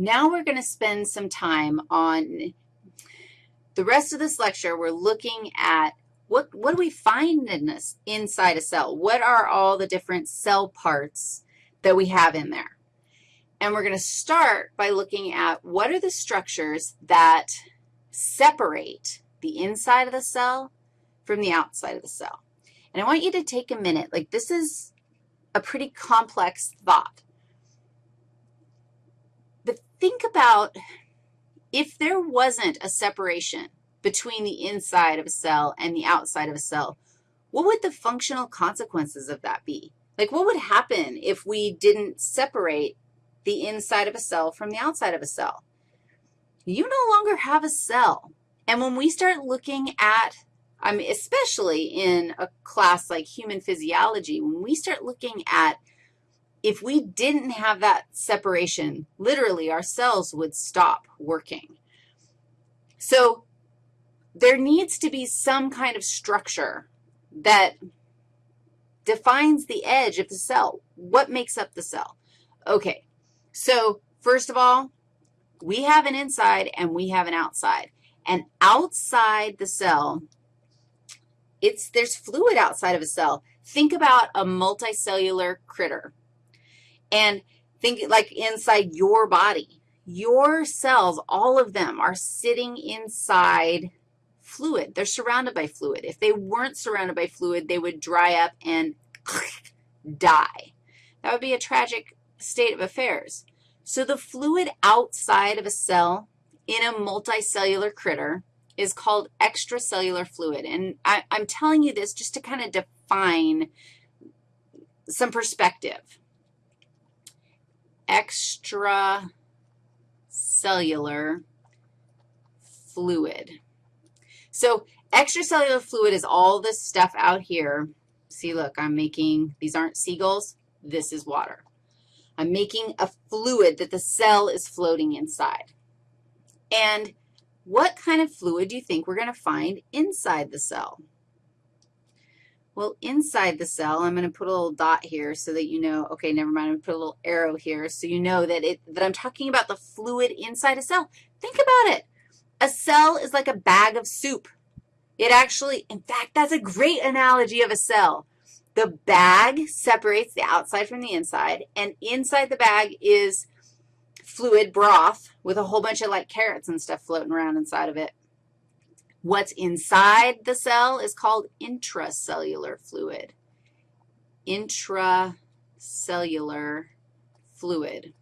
Now we're going to spend some time on the rest of this lecture, we're looking at what, what do we find in this inside a cell? What are all the different cell parts that we have in there? And we're going to start by looking at what are the structures that separate the inside of the cell from the outside of the cell. And I want you to take a minute. Like, this is a pretty complex thought. Think about if there wasn't a separation between the inside of a cell and the outside of a cell, what would the functional consequences of that be? Like, what would happen if we didn't separate the inside of a cell from the outside of a cell? You no longer have a cell. And when we start looking at, I mean, especially in a class like human physiology, when we start looking at if we didn't have that separation, literally our cells would stop working. So there needs to be some kind of structure that defines the edge of the cell. What makes up the cell? Okay, so first of all, we have an inside and we have an outside. And outside the cell, it's, there's fluid outside of a cell. Think about a multicellular critter. And think like inside your body. Your cells, all of them, are sitting inside fluid. They're surrounded by fluid. If they weren't surrounded by fluid, they would dry up and die. That would be a tragic state of affairs. So the fluid outside of a cell in a multicellular critter is called extracellular fluid. And I, am telling you this just to kind of define some perspective extracellular fluid. So extracellular fluid is all this stuff out here. See, look, I'm making, these aren't seagulls. This is water. I'm making a fluid that the cell is floating inside. And what kind of fluid do you think we're going to find inside the cell? Well, inside the cell, I'm going to put a little dot here so that you know, okay, never mind, I'm going to put a little arrow here so you know that, it, that I'm talking about the fluid inside a cell. Think about it. A cell is like a bag of soup. It actually, in fact, that's a great analogy of a cell. The bag separates the outside from the inside, and inside the bag is fluid broth with a whole bunch of like carrots and stuff floating around inside of it. What's inside the cell is called intracellular fluid. Intracellular fluid.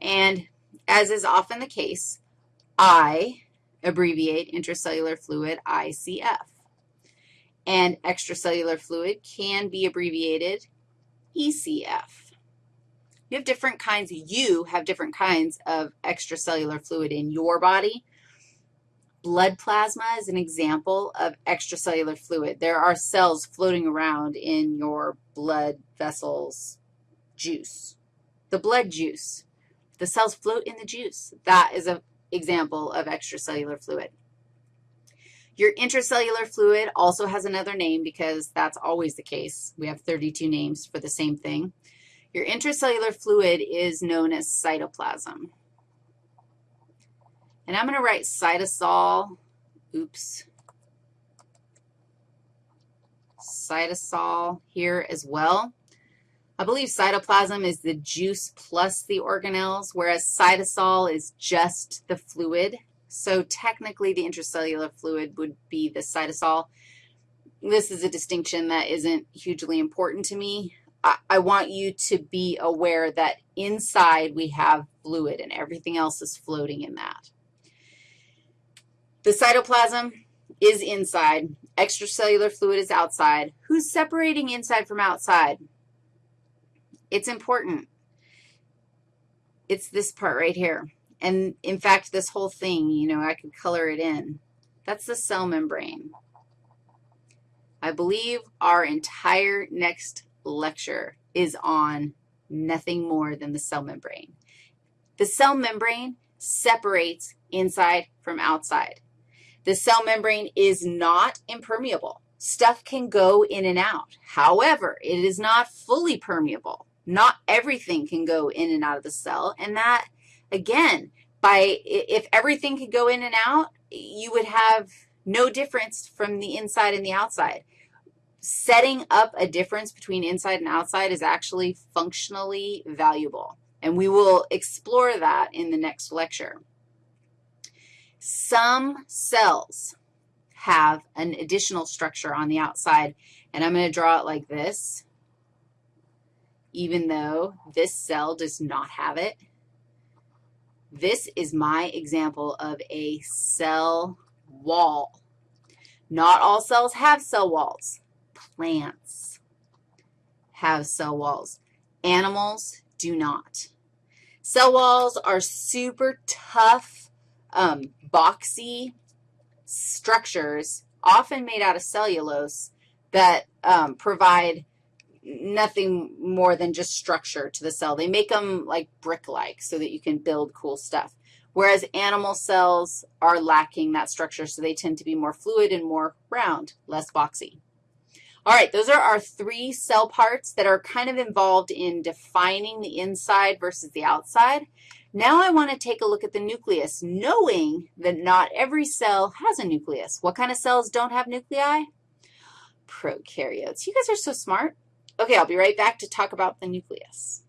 And as is often the case, I abbreviate intracellular fluid ICF. And extracellular fluid can be abbreviated ECF. You have different kinds, you have different kinds of extracellular fluid in your body. Blood plasma is an example of extracellular fluid. There are cells floating around in your blood vessels juice, the blood juice. The cells float in the juice. That is an example of extracellular fluid. Your intracellular fluid also has another name because that's always the case. We have 32 names for the same thing. Your intracellular fluid is known as cytoplasm. And I'm going to write cytosol, oops, cytosol here as well. I believe cytoplasm is the juice plus the organelles, whereas cytosol is just the fluid. So technically, the intracellular fluid would be the cytosol. This is a distinction that isn't hugely important to me. I, I want you to be aware that inside we have fluid and everything else is floating in that. The cytoplasm is inside. Extracellular fluid is outside. Who's separating inside from outside? It's important. It's this part right here. And, in fact, this whole thing, you know, I could color it in. That's the cell membrane. I believe our entire next lecture is on nothing more than the cell membrane. The cell membrane separates inside from outside. The cell membrane is not impermeable. Stuff can go in and out. However, it is not fully permeable. Not everything can go in and out of the cell, and that, again, by if everything could go in and out, you would have no difference from the inside and the outside. Setting up a difference between inside and outside is actually functionally valuable, and we will explore that in the next lecture. Some cells have an additional structure on the outside, and I'm going to draw it like this, even though this cell does not have it. This is my example of a cell wall. Not all cells have cell walls. Plants have cell walls. Animals do not. Cell walls are super tough, um, boxy structures, often made out of cellulose, that um, provide nothing more than just structure to the cell. They make them like brick-like so that you can build cool stuff, whereas animal cells are lacking that structure, so they tend to be more fluid and more round, less boxy. All right, those are our three cell parts that are kind of involved in defining the inside versus the outside. Now I want to take a look at the nucleus, knowing that not every cell has a nucleus. What kind of cells don't have nuclei? Prokaryotes. You guys are so smart. Okay, I'll be right back to talk about the nucleus.